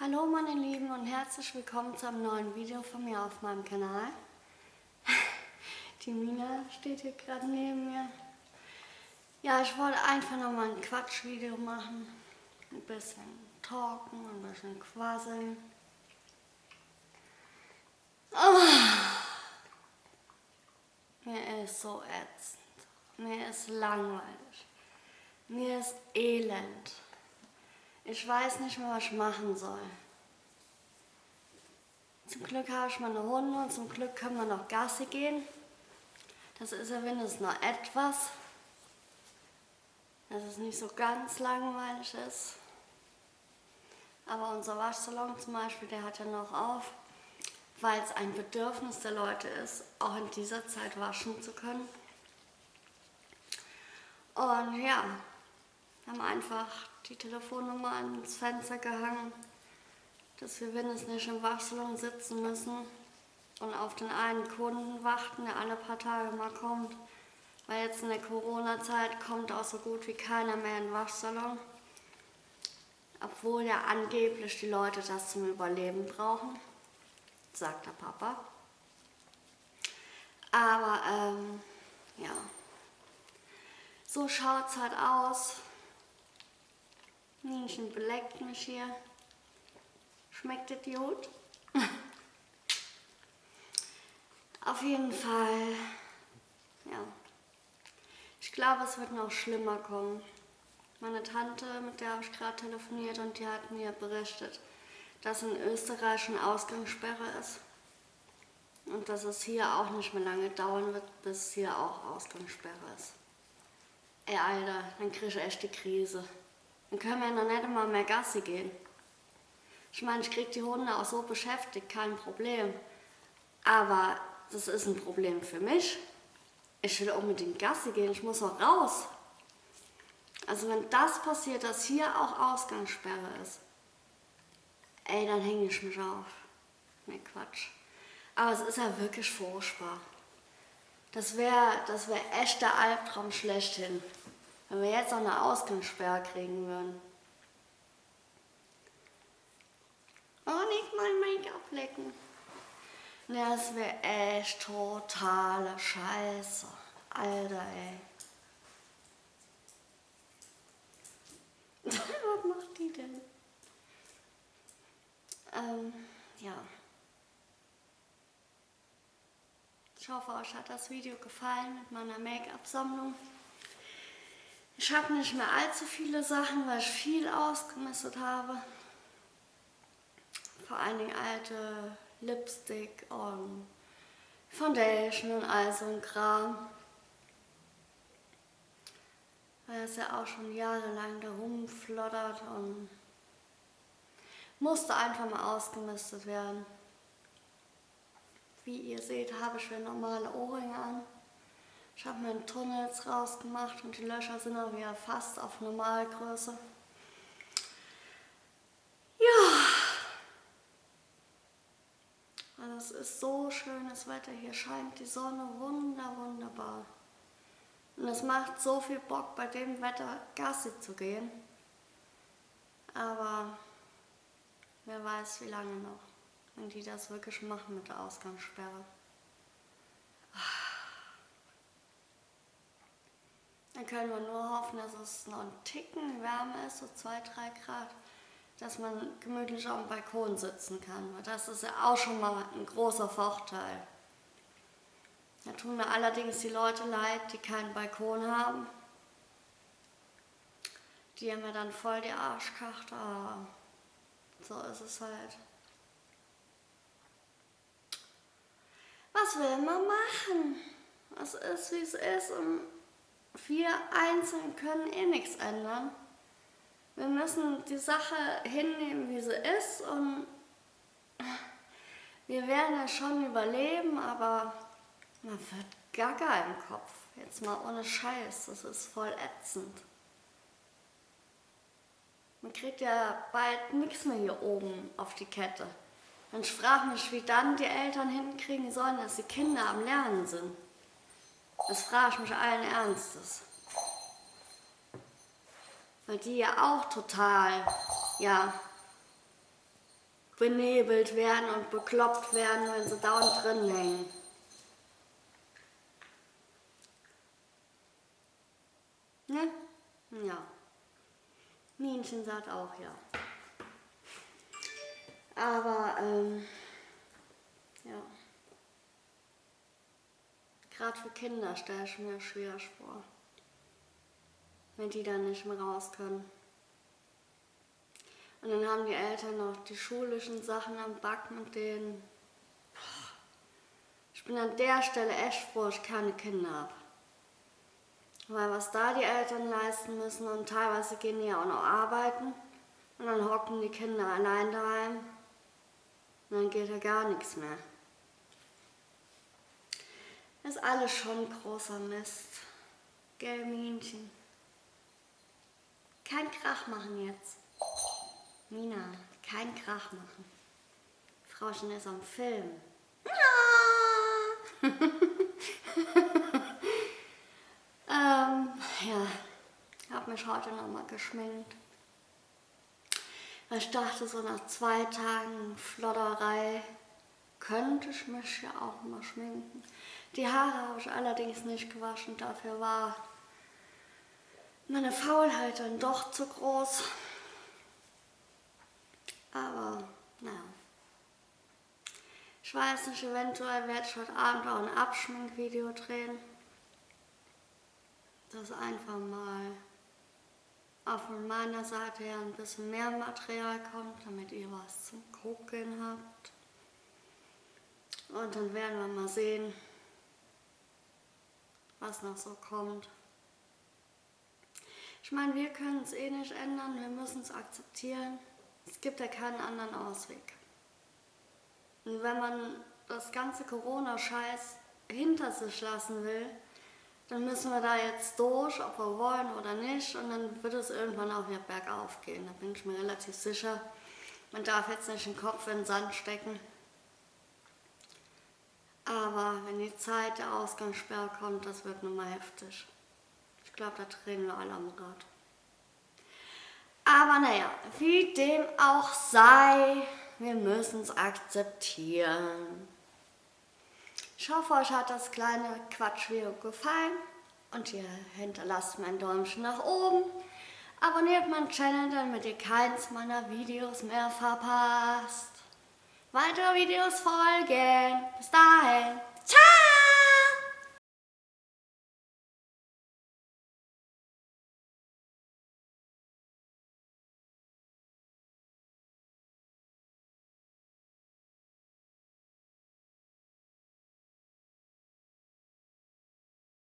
Hallo meine Lieben und herzlich willkommen zu einem neuen Video von mir auf meinem Kanal. Die Mina steht hier gerade neben mir. Ja, ich wollte einfach noch mal ein Quatschvideo machen. Ein bisschen talken, ein bisschen quasseln. Oh. Mir ist so ätzend. Mir ist langweilig. Mir ist elend. Ich weiß nicht mehr, was ich machen soll. Zum Glück habe ich meine Hunde und zum Glück können wir noch Gassi gehen. Das ist ja wenigstens noch etwas. Dass es nicht so ganz langweilig ist. Aber unser Waschsalon zum Beispiel, der hat ja noch auf, weil es ein Bedürfnis der Leute ist, auch in dieser Zeit waschen zu können. Und ja, haben einfach die Telefonnummer ans Fenster gehangen, dass wir wenigstens nicht im Waschsalon sitzen müssen und auf den einen Kunden warten, der alle paar Tage mal kommt. Weil jetzt in der Corona-Zeit kommt auch so gut wie keiner mehr in den Waschsalon. Obwohl ja angeblich die Leute das zum Überleben brauchen, sagt der Papa. Aber ähm, ja, so schaut es halt aus. Nienchen beleckt mich hier. Schmeckt gut? Auf jeden Fall, ja. Ich glaube, es wird noch schlimmer kommen. Meine Tante, mit der habe ich gerade telefoniert und die hat mir berichtet, dass in Österreich eine Ausgangssperre ist. Und dass es hier auch nicht mehr lange dauern wird, bis hier auch Ausgangssperre ist. Ey, Alter, dann kriege ich echt die Krise. Dann können wir noch nicht mal mehr Gassi gehen. Ich meine, ich kriege die Hunde auch so beschäftigt, kein Problem. Aber das ist ein Problem für mich. Ich will unbedingt Gassi gehen, ich muss auch raus. Also wenn das passiert, dass hier auch Ausgangssperre ist, ey, dann hänge ich mich auf. Ne, Quatsch. Aber es ist ja wirklich furchtbar. Das wäre das wär echt der Albtraum schlechthin. Wenn wir jetzt auch eine Ausgangssperre kriegen würden. Oh, nicht mal Make-up lecken. Das wäre echt totale Scheiße. Alter, ey. Was macht die denn? Ähm, ja. Ich hoffe, euch hat das Video gefallen mit meiner Make-up-Sammlung. Ich habe nicht mehr allzu viele Sachen, weil ich viel ausgemistet habe. Vor allen Dingen alte Lipstick und Foundation und all so ein Kram. Weil es ja auch schon jahrelang da rumflottert und musste einfach mal ausgemistet werden. Wie ihr seht, habe ich wieder normale Ohrringe an. Ich habe mir einen Tunnel jetzt rausgemacht und die Löcher sind auch wieder fast auf Normalgröße. Ja. Also es ist so schönes Wetter. Hier scheint die Sonne wunder, wunderbar. Und es macht so viel Bock, bei dem Wetter Gassi zu gehen. Aber wer weiß, wie lange noch, wenn die das wirklich machen mit der Ausgangssperre. Dann können wir nur hoffen, dass es noch ein Ticken wärmer ist, so 2, 3 Grad, dass man gemütlich auf dem Balkon sitzen kann. Weil das ist ja auch schon mal ein großer Vorteil. Da tun mir allerdings die Leute leid, die keinen Balkon haben. Die haben mir dann voll die Arschkarte, aber so ist es halt. Was will man machen? Es ist, wie es ist und wir einzeln können eh nichts ändern. Wir müssen die Sache hinnehmen, wie sie ist und wir werden es schon überleben, aber man wird gaga im Kopf. Jetzt mal ohne Scheiß, das ist voll ätzend. Man kriegt ja bald nichts mehr hier oben auf die Kette. Ich frage mich, wie dann die Eltern hinkriegen sollen, dass die Kinder am Lernen sind. Das frage ich mich allen Ernstes. Weil die ja auch total, ja, benebelt werden und bekloppt werden, wenn sie dauernd drin hängen. Ne? Ja. Minchen sagt auch ja. Aber, ähm, ja. Gerade für Kinder stelle ich mir schwer vor. Wenn die dann nicht mehr raus können. Und dann haben die Eltern noch die schulischen Sachen am Backen mit denen. Ich bin an der Stelle echt froh, ich keine Kinder habe. Weil was da die Eltern leisten müssen und teilweise gehen die ja auch noch arbeiten und dann hocken die Kinder allein daheim und dann geht ja gar nichts mehr. Ist alles schon großer Mist. Gell, Minchen? Kein Krach machen jetzt. Mina, kein Krach machen. Frauchen ist am Film. Ja. ähm, ja, habe mich heute nochmal geschminkt. Ich dachte so nach zwei Tagen Flodderei könnte ich mich ja auch mal schminken. Die Haare habe ich allerdings nicht gewaschen, dafür war meine Faulheit dann doch zu groß. Aber, naja. Ich weiß nicht, eventuell werde ich heute Abend auch ein Abschminkvideo drehen. Das einfach mal auch von meiner Seite her ein bisschen mehr Material kommt, damit ihr was zum Gucken habt. Und dann werden wir mal sehen, was noch so kommt. Ich meine, wir können es eh nicht ändern, wir müssen es akzeptieren. Es gibt ja keinen anderen Ausweg. Und wenn man das ganze Corona-Scheiß hinter sich lassen will, dann müssen wir da jetzt durch, ob wir wollen oder nicht. Und dann wird es irgendwann auch wieder bergauf gehen. Da bin ich mir relativ sicher. Man darf jetzt nicht den Kopf in den Sand stecken. Aber wenn die Zeit der Ausgangssperre kommt, das wird nun mal heftig. Ich glaube, da drehen wir alle am Rad. Aber naja, wie dem auch sei, wir müssen es akzeptieren. Ich hoffe, euch hat das kleine Quatschvideo gefallen und ihr hinterlasst mir ein Däumchen nach oben. Abonniert meinen Channel, damit ihr keins meiner Videos mehr verpasst. Weitere Videos folgen. Bis dahin. Ciao!